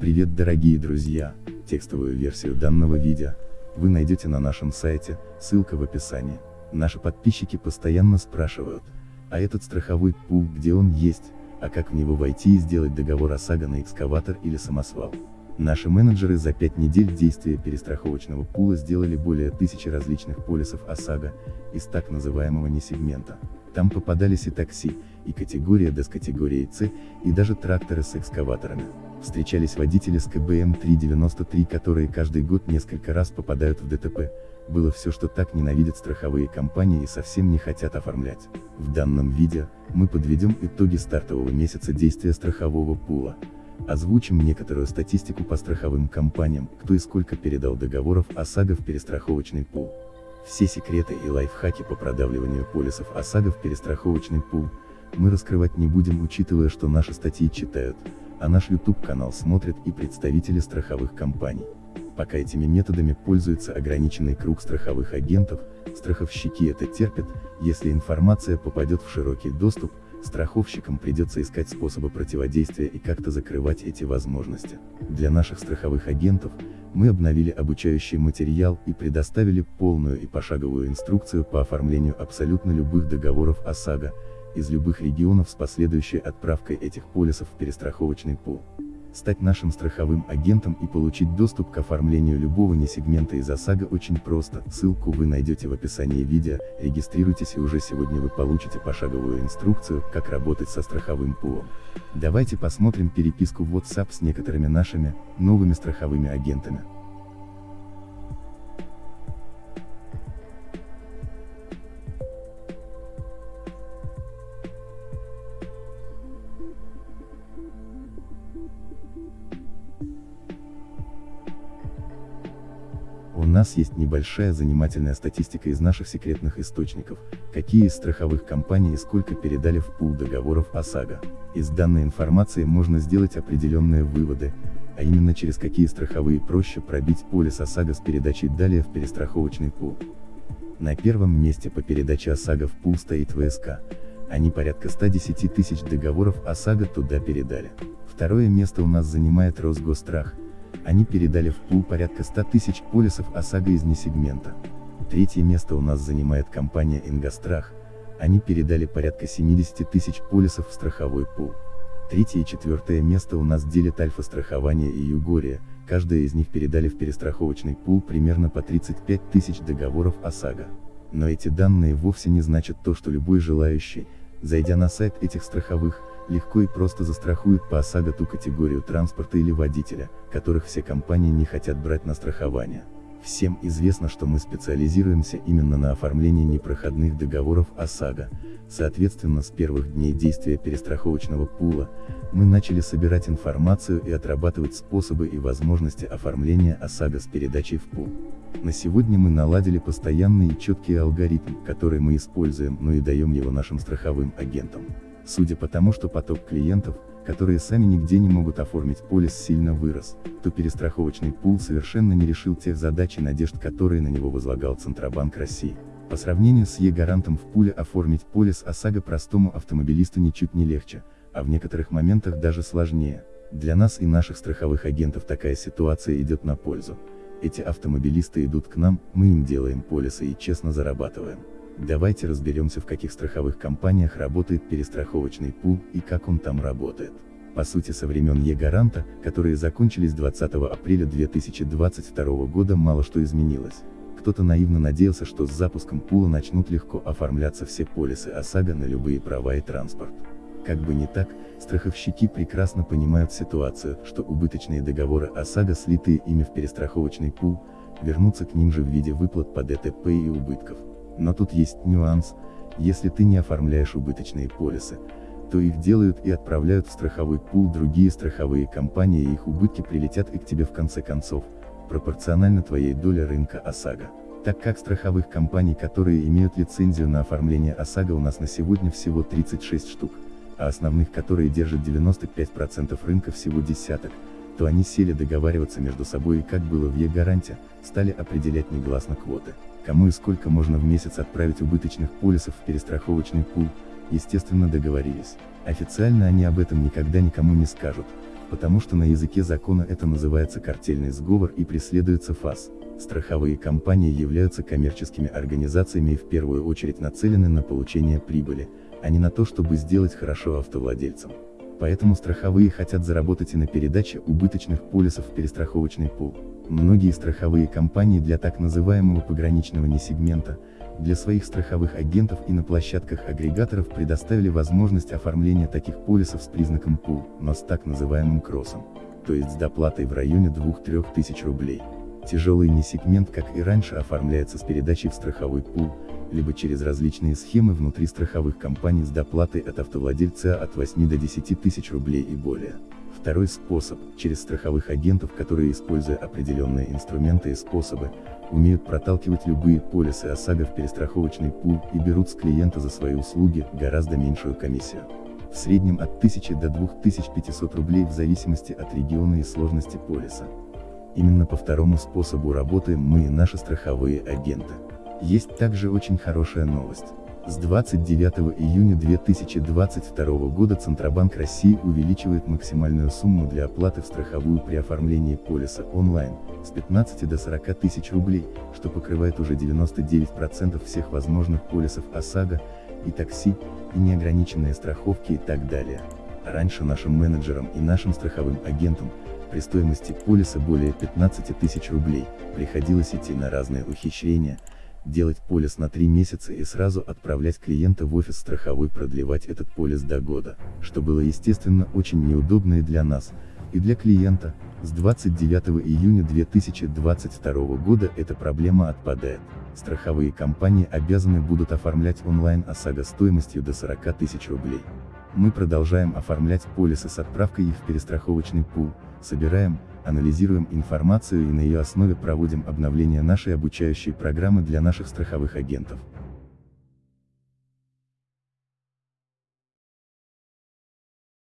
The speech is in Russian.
Привет дорогие друзья, текстовую версию данного видео вы найдете на нашем сайте, ссылка в описании. Наши подписчики постоянно спрашивают, а этот страховой пул где он есть, а как в него войти и сделать договор ОСАГО на экскаватор или самосвал. Наши менеджеры за 5 недель действия перестраховочного пула сделали более тысячи различных полисов ОСАГО, из так называемого несегмента. Там попадались и такси, и категория D с категорией C, и даже тракторы с экскаваторами. Встречались водители с КБМ 393, которые каждый год несколько раз попадают в ДТП. Было все, что так ненавидят страховые компании и совсем не хотят оформлять. В данном видео, мы подведем итоги стартового месяца действия страхового пула. Озвучим некоторую статистику по страховым компаниям, кто и сколько передал договоров ОСАГО в перестраховочный пул. Все секреты и лайфхаки по продавливанию полисов ОСАГО в перестраховочный пул, мы раскрывать не будем учитывая что наши статьи читают, а наш YouTube канал смотрят и представители страховых компаний. Пока этими методами пользуется ограниченный круг страховых агентов, страховщики это терпят, если информация попадет в широкий доступ, страховщикам придется искать способы противодействия и как-то закрывать эти возможности. Для наших страховых агентов, мы обновили обучающий материал и предоставили полную и пошаговую инструкцию по оформлению абсолютно любых договоров ОСАГО, из любых регионов с последующей отправкой этих полисов в перестраховочный пул. Стать нашим страховым агентом и получить доступ к оформлению любого несегмента из ОСАГО очень просто, ссылку вы найдете в описании видео, регистрируйтесь и уже сегодня вы получите пошаговую инструкцию, как работать со страховым пулом. Давайте посмотрим переписку в WhatsApp с некоторыми нашими, новыми страховыми агентами. Нас есть небольшая занимательная статистика из наших секретных источников, какие из страховых компаний и сколько передали в пул договоров ОСАГО. Из данной информации можно сделать определенные выводы, а именно через какие страховые проще пробить полис ОСАГО с передачей далее в перестраховочный пул. На первом месте по передаче ОСАГО в пул стоит ВСК, они порядка 110 тысяч договоров ОСАГО туда передали. Второе место у нас занимает Росгострах, они передали в пул порядка 100 тысяч полисов ОСАГО из несегмента. Третье место у нас занимает компания Ингострах, они передали порядка 70 тысяч полисов в страховой пул. Третье и четвертое место у нас делят Альфа-страхование и Югория, каждая из них передали в перестраховочный пул примерно по 35 тысяч договоров ОСАГО. Но эти данные вовсе не значат то, что любой желающий, зайдя на сайт этих страховых, легко и просто застрахуют по ОСАГО ту категорию транспорта или водителя, которых все компании не хотят брать на страхование. Всем известно, что мы специализируемся именно на оформлении непроходных договоров ОСАГО, соответственно с первых дней действия перестраховочного пула, мы начали собирать информацию и отрабатывать способы и возможности оформления ОСАГО с передачей в пул. На сегодня мы наладили постоянный и четкий алгоритм, который мы используем, но и даем его нашим страховым агентам. Судя по тому, что поток клиентов, которые сами нигде не могут оформить полис сильно вырос, то перестраховочный пул совершенно не решил тех задач и надежд, которые на него возлагал Центробанк России. По сравнению с Е-гарантом в пуле оформить полис ОСАГО простому автомобилисту ничуть не легче, а в некоторых моментах даже сложнее. Для нас и наших страховых агентов такая ситуация идет на пользу. Эти автомобилисты идут к нам, мы им делаем полисы и честно зарабатываем. Давайте разберемся в каких страховых компаниях работает перестраховочный пул и как он там работает. По сути со времен Е-гаранта, которые закончились 20 апреля 2022 года мало что изменилось. Кто-то наивно надеялся, что с запуском пула начнут легко оформляться все полисы ОСАГО на любые права и транспорт. Как бы не так, страховщики прекрасно понимают ситуацию, что убыточные договоры ОСАГО, слитые ими в перестраховочный пул, вернутся к ним же в виде выплат по ДТП и убытков. Но тут есть нюанс, если ты не оформляешь убыточные полисы, то их делают и отправляют в страховой пул другие страховые компании и их убытки прилетят и к тебе в конце концов, пропорционально твоей доле рынка ОСАГО. Так как страховых компаний, которые имеют лицензию на оформление ОСАГО у нас на сегодня всего 36 штук, а основных, которые держат 95% рынка всего десяток, то они сели договариваться между собой и как было в Е-гаранте, стали определять негласно квоты кому и сколько можно в месяц отправить убыточных полисов в перестраховочный пул, естественно договорились. Официально они об этом никогда никому не скажут, потому что на языке закона это называется картельный сговор и преследуется ФАС. Страховые компании являются коммерческими организациями и в первую очередь нацелены на получение прибыли, а не на то, чтобы сделать хорошо автовладельцам. Поэтому страховые хотят заработать и на передаче убыточных полисов в перестраховочный пул. Многие страховые компании для так называемого пограничного несегмента, для своих страховых агентов и на площадках агрегаторов предоставили возможность оформления таких полисов с признаком пул, но с так называемым кроссом, то есть с доплатой в районе 2-3 тысяч рублей. Тяжелый несегмент как и раньше оформляется с передачей в страховой пул, либо через различные схемы внутри страховых компаний с доплатой от автовладельца от 8 до 10 тысяч рублей и более. Второй способ, через страховых агентов, которые, используя определенные инструменты и способы, умеют проталкивать любые полисы ОСАГО в перестраховочный пул и берут с клиента за свои услуги гораздо меньшую комиссию. В среднем от 1000 до 2500 рублей в зависимости от региона и сложности полиса. Именно по второму способу работаем мы и наши страховые агенты. Есть также очень хорошая новость. С 29 июня 2022 года Центробанк России увеличивает максимальную сумму для оплаты в страховую при оформлении полиса онлайн, с 15 до 40 тысяч рублей, что покрывает уже 99% всех возможных полисов ОСАГО, и такси, и неограниченные страховки и так далее. Раньше нашим менеджерам и нашим страховым агентам, при стоимости полиса более 15 тысяч рублей, приходилось идти на разные ухищрения, делать полис на 3 месяца и сразу отправлять клиента в офис страховой продлевать этот полис до года, что было естественно очень неудобно и для нас, и для клиента, с 29 июня 2022 года эта проблема отпадает. Страховые компании обязаны будут оформлять онлайн ОСАГО стоимостью до 40 тысяч рублей. Мы продолжаем оформлять полисы с отправкой их в перестраховочный пул, собираем, анализируем информацию и на ее основе проводим обновление нашей обучающей программы для наших страховых агентов.